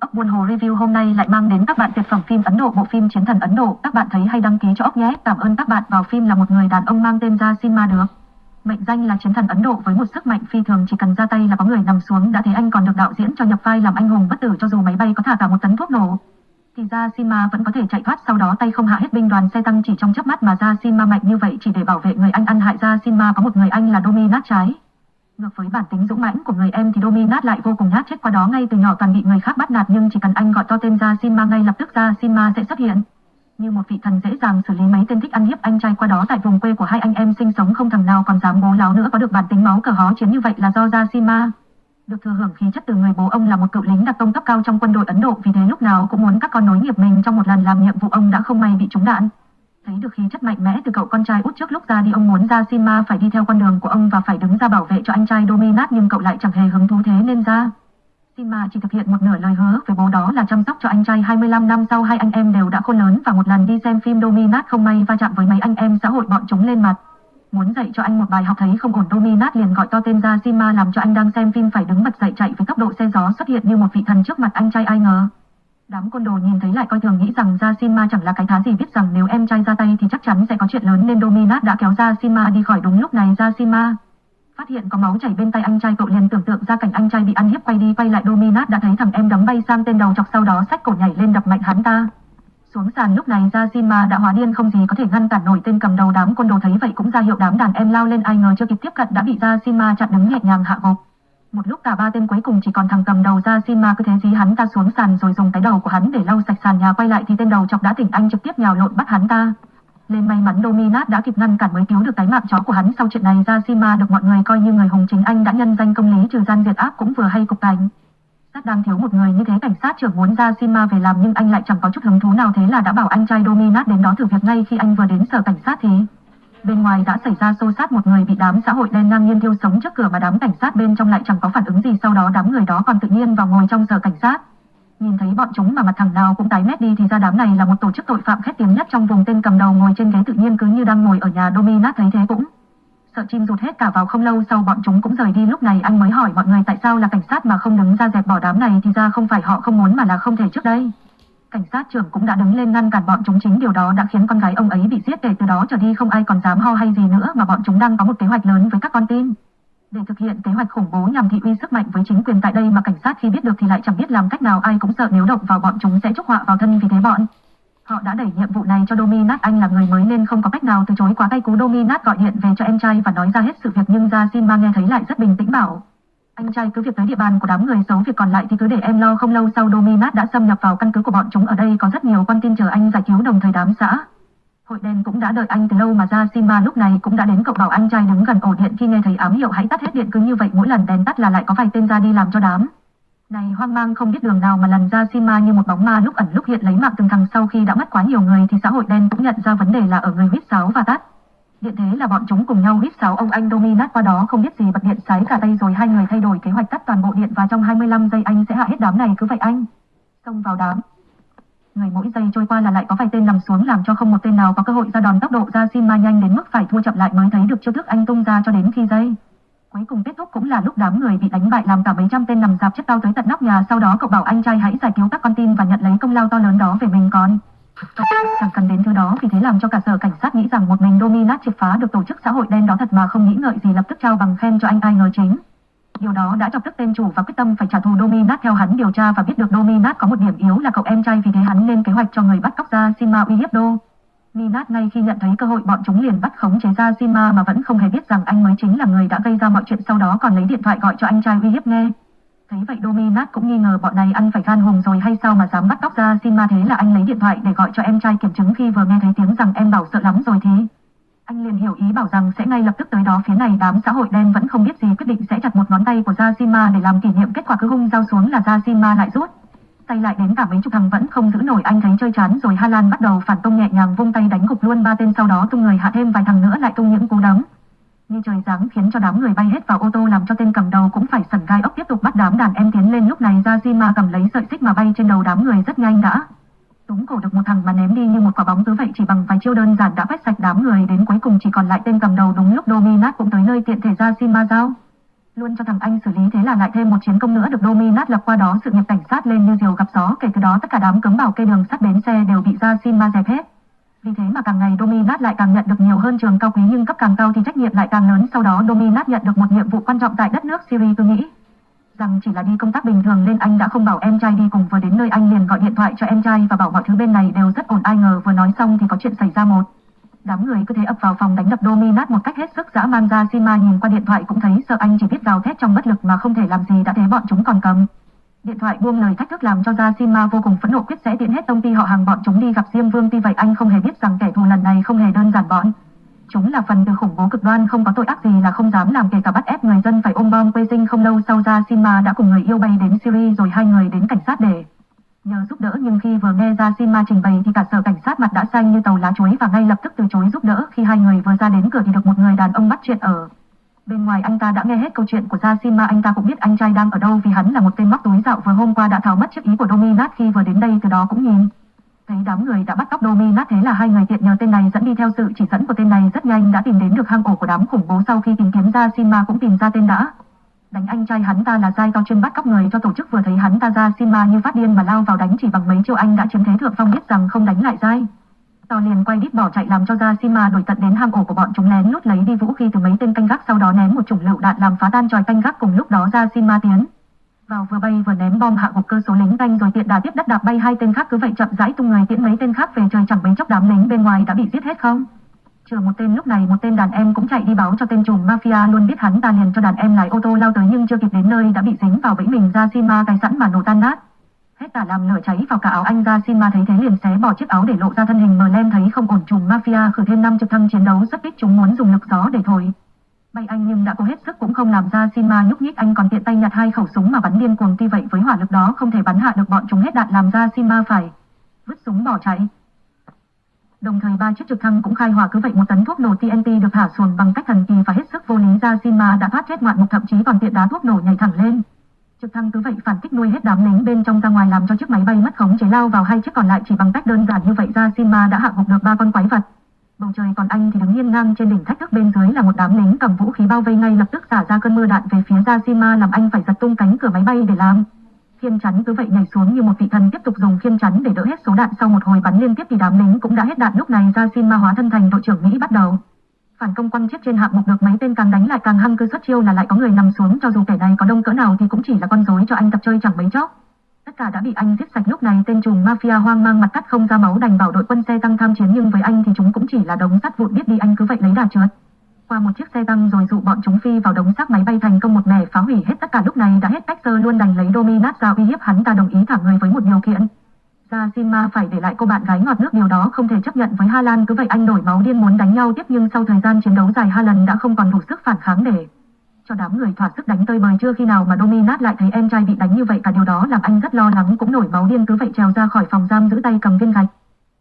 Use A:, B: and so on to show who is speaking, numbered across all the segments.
A: Ốc buôn hồ review hôm nay lại mang đến các bạn tuyệt phẩm phim Ấn Độ, bộ phim Chiến thần Ấn Độ. Các bạn thấy hay đăng ký cho ốc nhé. Cảm ơn các bạn. Vào phim là một người đàn ông mang tên ra Sinma được. Mệnh danh là chiến thần Ấn Độ với một sức mạnh phi thường, chỉ cần ra tay là có người nằm xuống đã thấy anh còn được đạo diễn cho nhập vai làm anh hùng bất tử cho dù máy bay có thả cả một tấn thuốc nổ. Thì ra Sinma vẫn có thể chạy thoát, sau đó tay không hạ hết binh đoàn xe tăng chỉ trong chớp mắt mà ra Sinma mạnh như vậy chỉ để bảo vệ người anh ăn hại ra Sinma có một người anh là Dominat trái. Ngược với bản tính dũng mãnh của người em thì Dominat lại vô cùng nhát chết qua đó ngay từ nhỏ toàn bị người khác bắt nạt, nhưng chỉ cần anh gọi to tên ra Sinma ngay lập tức ra Sinma sẽ xuất hiện. Như một vị thần dễ dàng xử lý mấy tên thích ăn hiếp anh trai qua đó tại vùng quê của hai anh em sinh sống không thằng nào còn dám bố láo nữa có được bản tính máu cờ hó chiến như vậy là do ra Sinma. Được thừa hưởng khí chất từ người bố ông là một cựu lính đặc công cấp cao trong quân đội Ấn Độ vì thế lúc nào cũng muốn các con nối nghiệp mình trong một lần làm nhiệm vụ ông đã không may bị trúng đạn. Thấy được khí chất mạnh mẽ từ cậu con trai út trước lúc ra đi, ông muốn ra Sima phải đi theo con đường của ông và phải đứng ra bảo vệ cho anh trai Dominat, nhưng cậu lại chẳng hề hứng thú thế nên ra. Sima chỉ thực hiện một nửa lời hứa với bố đó là chăm sóc cho anh trai 25 năm sau hai anh em đều đã khôn lớn và một lần đi xem phim Dominat không may va chạm với mấy anh em xã hội bọn chúng lên mặt. Muốn dạy cho anh một bài học thấy không ổn, Dominat liền gọi to tên ra Sima làm cho anh đang xem phim phải đứng bật dậy chạy với tốc độ xe gió xuất hiện như một vị thần trước mặt anh trai ai ngờ. Đám côn đồ nhìn thấy lại coi thường, nghĩ rằng Ra Sima chẳng là cái thá gì biết rằng nếu em trai ra tay thì chắc chắn sẽ có chuyện lớn, nên Dominat đã kéo Ra Sima đi khỏi đúng lúc này Ra Sima. Phát hiện có máu chảy bên tay anh trai, cậu liền tưởng tượng ra cảnh anh trai bị ăn hiếp quay đi quay lại Dominat đã thấy thằng em đấm bay sang tên đầu chọc sau đó sách cổ nhảy lên đập mạnh hắn ta. Xuống sàn lúc này Ra Sima đã hóa điên không gì có thể ngăn cản nổi tên cầm đầu đám côn đồ thấy vậy cũng ra hiệu đám đàn em lao lên, ai ngờ chưa kịp tiếp cận đã bị Ra Sima chặn đứng nhẹ nhàng hạ gục. Một lúc cả ba tên cuối cùng chỉ còn thằng cầm đầu ra xin ma cứ thế dí hắn ta xuống sàn rồi dùng cái đầu của hắn để lau sạch sàn nhà quay lại thì tên đầu chọc đã tỉnh anh trực tiếp nhào lộn bắt hắn ta. Lên may mắn Dominat đã kịp ngăn cản mới cứu được cái mạng chó của hắn sau chuyện này ra Sima được mọi người coi như người hùng chính anh đã nhân danh công lý trừ gian diệt ác cũng vừa hay cục cảnh. Sát đang thiếu một người như thế cảnh sát trưởng muốn ra Sima về làm nhưng anh lại chẳng có chút hứng thú nào thế là đã bảo anh trai Dominat đến đó thử việc ngay khi anh vừa đến sở cảnh sát thì Bên ngoài đã xảy ra xô xát một người bị đám xã hội đen ngang nhiên thiêu sống trước cửa mà đám cảnh sát bên trong lại chẳng có phản ứng gì sau đó đám người đó còn tự nhiên vào ngồi trong giờ cảnh sát. Nhìn thấy bọn chúng mà mặt thằng nào cũng tái mét đi thì ra đám này là một tổ chức tội phạm khét tiếng nhất trong vùng tên cầm đầu ngồi trên ghế tự nhiên cứ như đang ngồi ở nhà Dominat thấy thế cũng sợ chim rụt hết cả vào không lâu sau bọn chúng cũng rời đi lúc này anh mới hỏi mọi người tại sao là cảnh sát mà không đứng ra dẹp bỏ đám này thì ra không phải họ không muốn mà là không thể trước đây. Cảnh sát trưởng cũng đã đứng lên ngăn cản bọn chúng chính điều đó đã khiến con gái ông ấy bị giết để từ đó trở đi không ai còn dám ho hay gì nữa, mà bọn chúng đang có một kế hoạch lớn với các con tin. Để thực hiện kế hoạch khủng bố nhằm thị uy sức mạnh với chính quyền tại đây mà cảnh sát khi biết được thì lại chẳng biết làm cách nào ai cũng sợ nếu động vào bọn chúng sẽ chúc họa vào thân vì thế bọn. Họ đã đẩy nhiệm vụ này cho Dominat anh là người mới nên không có cách nào từ chối quá tay cú Dominat gọi điện về cho em trai và nói ra hết sự việc nhưng ra xin nghe thấy lại rất bình tĩnh bảo. Anh trai cứ việc tới địa bàn của đám người xấu việc còn lại thì cứ để em lo, không lâu sau Dominat đã xâm nhập vào căn cứ của bọn chúng ở đây có rất nhiều con tin chờ anh giải cứu đồng thời đám xã. Hội đen cũng đã đợi anh từ lâu mà ra Simba lúc này cũng đã đến cậu bảo anh trai đứng gần ổ điện khi nghe thấy ám hiệu hãy tắt hết điện cứ như vậy mỗi lần đèn tắt là lại có vài tên ra đi làm cho đám. Này, hoang mang không biết đường nào mà lần ra Sima như một bóng ma lúc ẩn lúc hiện lấy mạng từng thằng sau khi đã mất quá nhiều người thì xã hội đen cũng nhận ra vấn đề là ở người huyết sáo và tắt. Điện thế là bọn chúng cùng nhau hít sáo ông anh Dominat qua đó không biết gì, bật điện sái cả tay rồi hai người thay đổi kế hoạch tắt toàn bộ điện và trong 25 giây anh sẽ hạ hết đám này cứ vậy anh. Xông vào đám. Người mỗi giây trôi qua là lại có vài tên nằm xuống làm cho không một tên nào có cơ hội ra đòn tốc độ ra xin ma nhanh đến mức phải thua chậm lại mới thấy được chiêu thức anh tung ra cho đến khi giây. Cuối cùng kết thúc cũng là lúc đám người bị đánh bại làm cả mấy trăm tên nằm dạp chất cao tới tận nóc nhà sau đó cậu bảo anh trai hãy giải cứu các con tin và nhận lấy công lao to lớn đó về mình con. Chẳng cần đến thứ đó vì thế làm cho cả sở cảnh sát nghĩ rằng một mình Dominat triệt phá được tổ chức xã hội đen đó thật mà không nghĩ ngợi gì, lập tức trao bằng khen cho anh ai ngờ chính. Điều đó đã chọc tức tên chủ và quyết tâm phải trả thù Dominat theo hắn điều tra và biết được Dominat có một điểm yếu là cậu em trai vì thế hắn lên kế hoạch cho người bắt cóc ra Sima uy hiếp Đô. Minat ngay khi nhận thấy cơ hội bọn chúng liền bắt khống chế ra Sima mà vẫn không hề biết rằng anh mới chính là người đã gây ra mọi chuyện, sau đó còn lấy điện thoại gọi cho anh trai uy hiếp nghe. Thấy vậy Dominat cũng nghi ngờ bọn này ăn phải gan hùng rồi hay sao mà dám bắt tóc ra xin ma thế là anh lấy điện thoại để gọi cho em trai kiểm chứng khi vừa nghe thấy tiếng rằng em bảo sợ lắm rồi thì. Anh liền hiểu ý bảo rằng sẽ ngay lập tức tới đó phía này, đám xã hội đen vẫn không biết gì, quyết định sẽ chặt một ngón tay của Jasima để làm kỷ niệm kết quả cứ hung dao xuống là Jasima lại rút. Tay lại đến cả mấy chục thằng vẫn không giữ nổi, anh thấy chơi chán rồi Hà Lan bắt đầu phản công nhẹ nhàng vung tay đánh gục luôn, ba tên sau đó tung người hạ thêm vài thằng nữa lại tung những cú đấm như trời giáng khiến cho đám người bay hết vào ô tô làm cho tên cầm đầu cũng phải sẩn gai ốc tiếp tục bắt đám đàn em tiến lên. Lúc này ra Jima cầm lấy sợi xích mà bay trên đầu đám người rất nhanh đã. Túng cổ được một thằng mà ném đi như một quả bóng cứ vậy chỉ bằng vài chiêu đơn giản đã quét sạch đám người. Đến cuối cùng chỉ còn lại tên cầm đầu đúng lúc Dominat cũng tới nơi tiện thể ra Jima giao. Luôn cho thằng anh xử lý thế là lại thêm một chiến công nữa được Dominat lập qua đó sự nghiệp cảnh sát lên như diều gặp gió. Kể từ đó tất cả đám cấm bảo kê đường sắt bến xe đều bị ra xin ma dẹp hết. Vì thế mà càng ngày Dominat lại càng nhận được nhiều hơn trường cao quý, nhưng cấp càng cao thì trách nhiệm lại càng lớn. Sau đó, Dominat nhận được một nhiệm vụ quan trọng tại đất nước Syria, tôi nghĩ rằng chỉ là đi công tác bình thường nên anh đã không bảo em trai đi cùng, vừa đến nơi anh liền gọi điện thoại cho em trai và bảo mọi thứ bên này đều rất ổn. Ai ngờ vừa nói xong thì có chuyện xảy ra một đám người cứ thế ập vào phòng đánh đập Dominat một cách hết sức dã man ra. Sima nhìn qua điện thoại cũng thấy sợ anh chỉ biết gào thét trong bất lực mà không thể làm gì, đã thế bọn chúng còn cầm điện thoại buông lời thách thức làm cho Gia Sima vô cùng phẫn nộ quyết sẽ tiện hết công ty họ hàng bọn chúng đi gặp Diêm Vương. Tuy vậy, anh không hề biết rằng kẻ thù lần này không hề đơn giản bọn. Chúng là phần từ khủng bố cực đoan, không có tội ác gì là không dám làm kể cả bắt ép người dân phải ôm bom quê sinh. Không lâu sau ra Sima đã cùng người yêu bay đến Syria, rồi hai người đến cảnh sát để nhờ giúp đỡ. Nhưng khi vừa nghe ra Sima trình bày, thì cả sở cảnh sát mặt đã xanh như tàu lá chuối, và ngay lập tức từ chối giúp đỡ. Khi hai người vừa ra đến cửa thì được một người đàn ông bắt chuyện ở Bên ngoài anh ta đã nghe hết câu chuyện của Gia Sima anh ta cũng biết anh trai đang ở đâu vì hắn là một tên móc túi dạo vừa hôm qua đã tháo mất chiếc ý của Dominat khi vừa đến đây, từ đó cũng nhìn Thấy đám người đã bắt cóc Dominat, thế là hai người tiện nhờ tên này dẫn đi theo sự chỉ dẫn của tên này, rất nhanh đã tìm đến được hang ổ của đám khủng bố sau khi tìm kiếm ra Sima cũng tìm ra tên đã. Đánh anh trai hắn ta là Giai to chuyên bắt cóc người, cho tổ chức vừa thấy hắn ta ra Sima như phát điên mà lao vào đánh chỉ bằng mấy chiêu anh đã chiếm thế thượng phong biết rằng không đánh lại Giai. To liền quay đít bỏ chạy làm cho ra Sima đuổi tận đến hang ổ của bọn chúng lén lút lấy đi vũ khí từ mấy tên canh gác, sau đó ném một chủng lựu đạn làm phá tan tròi canh gác cùng lúc đó ra Sima tiến vào vừa bay vừa ném bom hạ gục cơ số lính canh rồi tiện đà tiếp đất đạp bay hai tên khác, cứ vậy chậm rãi tung người tiễn mấy tên khác về trời chẳng mấy chốc đám lính bên ngoài đã bị giết hết không? Trừ một tên lúc này, một tên đàn em cũng chạy đi báo cho tên trùm mafia, luôn biết hắn ta liền cho đàn em lái ô tô lao tới nhưng chưa kịp đến nơi đã bị dính vào bẫy mình. Ra xin cài sẵn mà nổ tan nát hết cả làm lửa cháy vào cả áo anh ra xin ma thấy thế liền xé bỏ chiếc áo để lộ ra thân hình mờ lem thấy không ổn trùng mafia khử thêm năm trực thăng chiến đấu, rất ít chúng muốn dùng lực gió để thổi Bay anh nhưng đã cố hết sức cũng không làm ra xin ma nhúc nhích, anh còn tiện tay nhặt hai khẩu súng mà bắn điên cuồng tuy vậy với hỏa lực đó không thể bắn hạ được bọn chúng hết đạn làm ra xin ma phải vứt súng bỏ chạy. Đồng thời ba chiếc trực thăng cũng khai hỏa cứ vậy một tấn thuốc nổ TNT được thả xuồng bằng cách thần kỳ và hết sức vô lý ra xin ma đã thoát chết ngoạn mục, thậm chí còn tiện đá thuốc nổ nhảy thẳng lên. Trực thăng cứ vậy phản kích nuôi hết đám lính bên trong ra ngoài làm cho chiếc máy bay mất khống chế lao vào hai chiếc còn lại chỉ bằng cách đơn giản như vậy ra xin đã hạ gục được ba con quái vật. Bầu trời còn anh thì đứng nghiêng ngang trên đỉnh thách thức bên dưới là một đám lính cầm vũ khí bao vây ngay lập tức xả ra cơn mưa đạn về phía Yashima làm anh phải giật tung cánh cửa máy bay để làm. Khiên chắn cứ vậy nhảy xuống như một vị thần tiếp tục dùng khiên chắn để đỡ hết số đạn sau một hồi bắn liên tiếp thì đám lính cũng đã hết đạn lúc này Yashima hóa thân thành đội trưởng Mỹ bắt đầu. Phản công quăng chết trên hạng mục được mấy tên càng đánh lại càng hăng cứ xuất chiêu là lại có người nằm xuống, cho dù kẻ này có đông cỡ nào thì cũng chỉ là con rối cho anh tập chơi chẳng mấy chốc. Tất cả đã bị anh giết sạch lúc này, tên trùm mafia hoang mang mặt cắt không ra máu đành bảo đội quân xe tăng tham chiến nhưng với anh thì chúng cũng chỉ là đống sắt vụn biết đi anh cứ vậy lấy đà trượt. Qua một chiếc xe tăng rồi dụ bọn chúng phi vào đống xác máy bay thành công một mẻ phá hủy hết tất cả lúc này đã hết cách sơ luôn đành lấy Dominat ra uy hiếp hắn ta đồng ý thả người với một điều kiện. Ra phải để lại cô bạn gái ngọt nước, điều đó không thể chấp nhận với Haaland. Lan cứ vậy anh đổi máu điên muốn đánh nhau tiếp, nhưng sau thời gian chiến đấu dài hai lần đã không còn đủ sức phản kháng để cho đám người thỏa sức đánh tơi bời. Chưa khi nào mà Dominat lại thấy em trai bị đánh như vậy, cả điều đó làm anh rất lo lắng. Cũng nổi máu điên, cứ vậy trèo ra khỏi phòng giam giữ tay cầm viên gạch.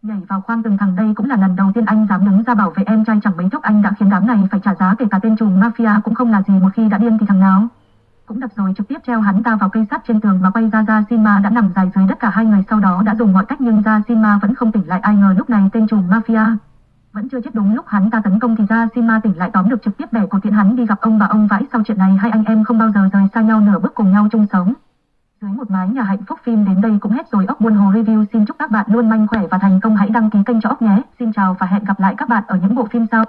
A: Nhảy vào khoang từng thằng. Đây cũng là lần đầu tiên anh dám đứng ra bảo vệ em trai. Chẳng mấy chốc anh đã khiến đám này phải trả giá, kể cả tên trùm mafia cũng không là gì. Một khi đã điên thì thằng nào. Cũng đập rồi, trực tiếp treo hắn ta vào cây sắt trên tường mà quay ra ra Sima đã nằm dài dưới đất cả hai người sau đó đã dùng mọi cách nhưng ra Sima vẫn không tỉnh lại ai ngờ lúc này tên trùm mafia vẫn chưa chết đúng lúc hắn ta tấn công thì ra Sima tỉnh lại tóm được trực tiếp bẻ cổ tiện hắn đi gặp ông bà ông vãi sau chuyện này hai anh em không bao giờ rời xa nhau, nửa bước cùng nhau chung sống. Dưới một mái nhà hạnh phúc phim đến đây cũng hết rồi ốc buôn hồ review xin chúc các bạn luôn mạnh khỏe và thành công hãy đăng ký kênh cho ốc nhé. Xin chào và hẹn gặp lại các bạn ở những bộ phim sau.